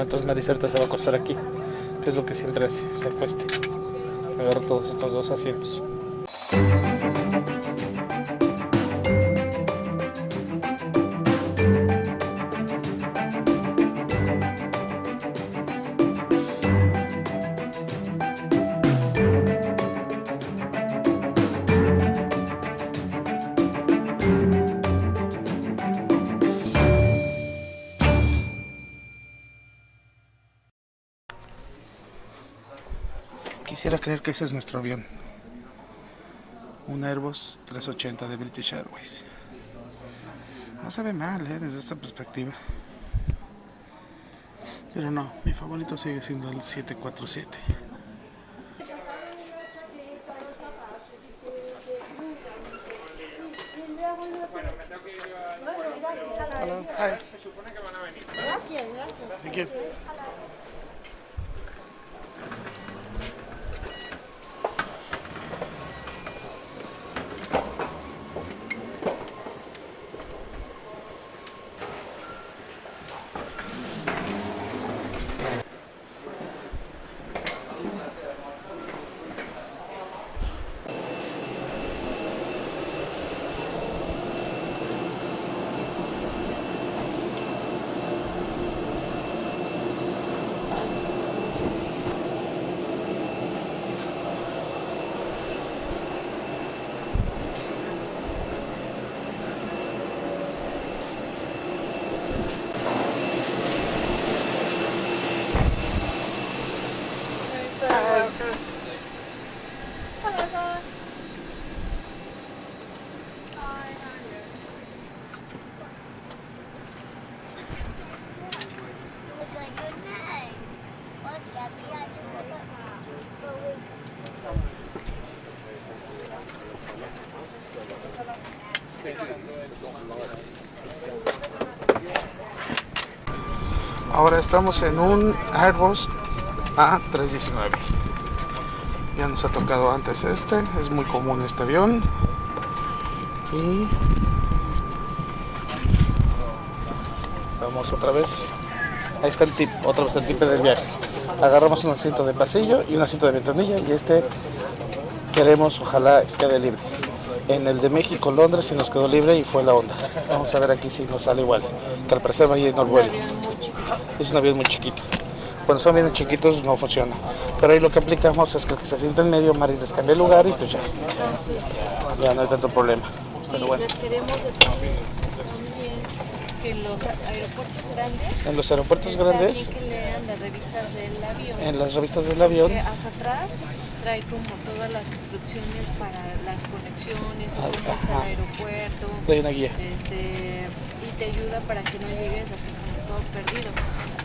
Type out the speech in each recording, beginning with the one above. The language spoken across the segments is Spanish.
Entonces Maricerta se va a acostar aquí, que es lo que siempre hace, se acueste. Agarro todos estos dos asientos. Quisiera creer que ese es nuestro avión. Un Airbus 380 de British Airways. No se ve mal, ¿eh? Desde esta perspectiva. Pero no, mi favorito sigue siendo el 747. Hello. Hi. Thank you. Look Ahora estamos en un Airbus A319. Ya nos ha tocado antes este, es muy común este avión. Y estamos otra vez. Ahí está el tip, otra vez el tip del viaje. Agarramos un asiento de pasillo y un asiento de ventanilla y este queremos ojalá quede libre. En el de México, Londres, sí nos quedó libre y fue la onda. Vamos a ver aquí si nos sale igual. Que al parecer va a ir el vuelo. Es un avión muy chiquito. Cuando son aviones chiquitos no funciona. Pero ahí lo que aplicamos es que el que se sienta en medio, Maris les cambia el lugar y pues ya. Ya no hay tanto problema. Pero bueno. Les queremos decir que en los aeropuertos grandes, En los aeropuertos grandes, bien que lean las revistas del avión. en las revistas del avión, que hasta atrás trae como todas las instrucciones para las conexiones o cómo está el aeropuerto. hay una guía. Este, y te ayuda para que no llegues así todo perdido.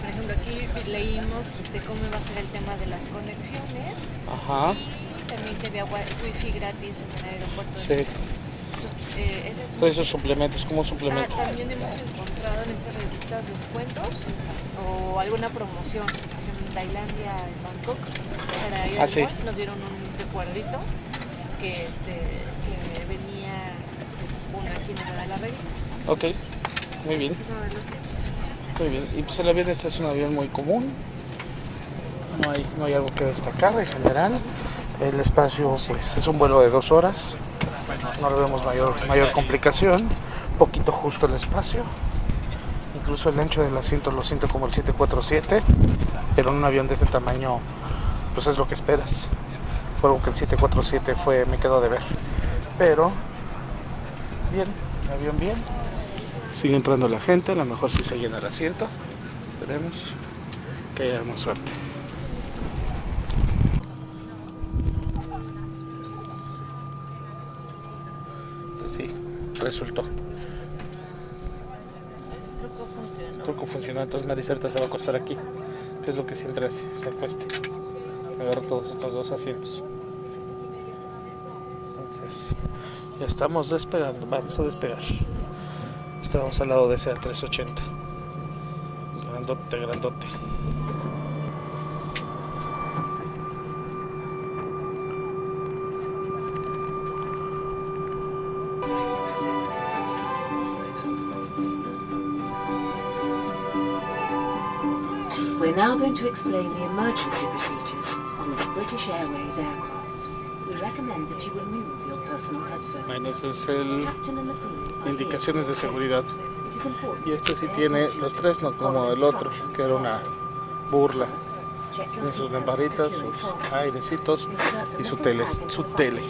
Por ejemplo, aquí leímos este, cómo va a ser el tema de las conexiones Ajá. y también que había wi- wifi gratis en el aeropuerto. Sí. Entonces, eh, ese es un Todos esos suplementos, como Ah, suplemento. también hemos encontrado en estas revistas descuentos o alguna promoción. Por ejemplo, en Tailandia, en Bangkok, para ir Ah, al sí. nos dieron un recuerdito que, este, que venía una una de las revistas. Ok. Muy bien. Muy bien. Y pues el avión este es un avión muy común. No hay, no hay algo que destacar en general. El espacio pues es un vuelo de dos horas. No le vemos mayor, mayor complicación. Poquito justo el espacio. Incluso el ancho del asiento lo siento como el 747. Pero en un avión de este tamaño pues es lo que esperas. Fue algo que el 747 fue, me quedó de ver. Pero bien, el avión bien. Sigue entrando la gente, a lo mejor si se llena el asiento. Esperemos que haya más suerte. Pues sí, resultó. El truco funcionó. Creo que funcionó, entonces Maricerta se va a acostar aquí. Que es lo que siempre hace, se acueste. Agarro todos estos dos asientos. Entonces, ya estamos despegando, vamos a despegar. Estábamos al lado de ese A380. Grandote, grandote. We're now going to explain the emergency procedures on a British Airways aircraft. Menos es el indicaciones de seguridad. Y este sí tiene los tres, no como el otro, que era una burla. Tiene sus lamparitas, sus airecitos y su tele. Su tele.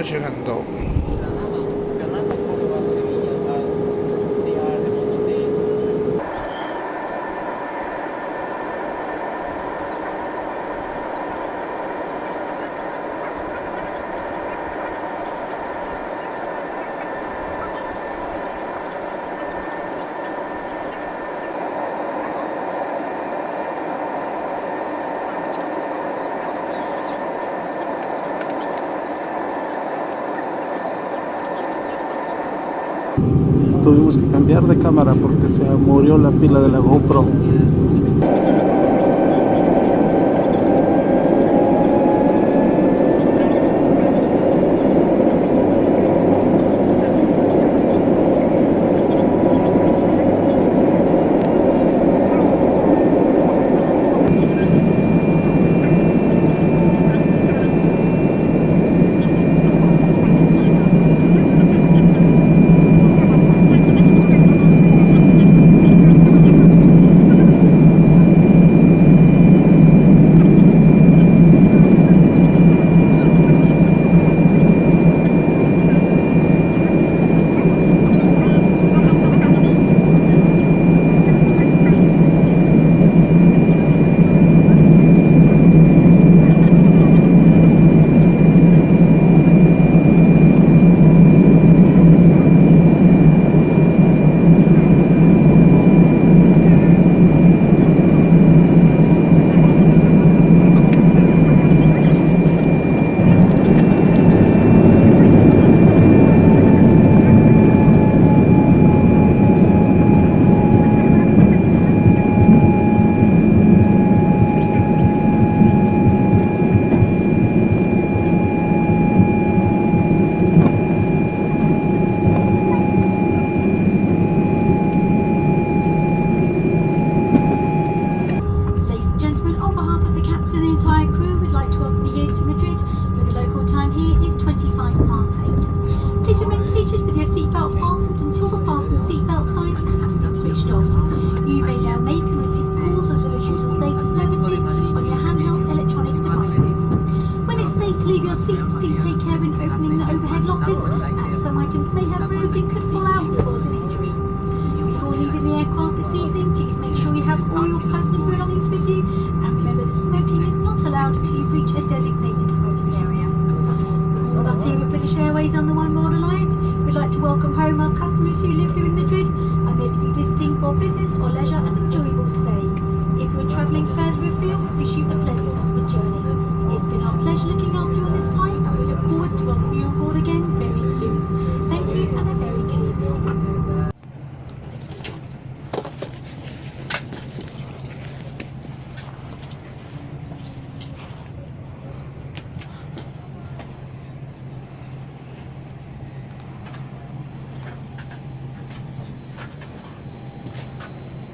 我吃很多。tuvimos que cambiar de cámara porque se murió la pila de la GoPro.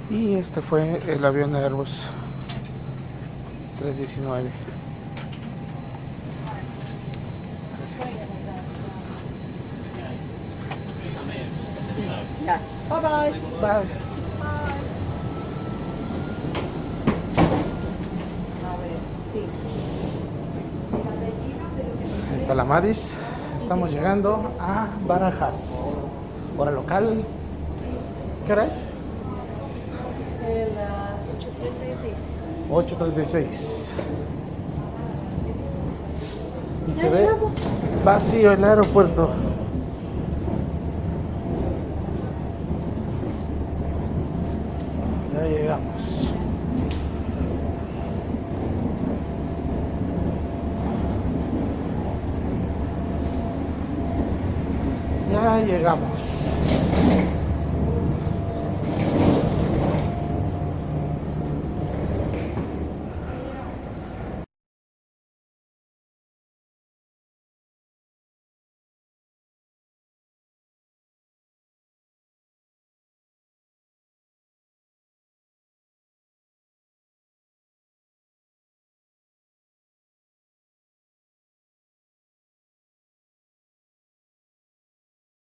Y este fue el avión de Airbus 319. Gracias. Bye bye. Bye. A ver, sí. Ahí está la Maris. Estamos llegando a Barajas. Hora local. ¿Qué hora? Eh, las 8.36. 8.36. Y se ve vacío el aeropuerto. Ya llegamos. Ya llegamos.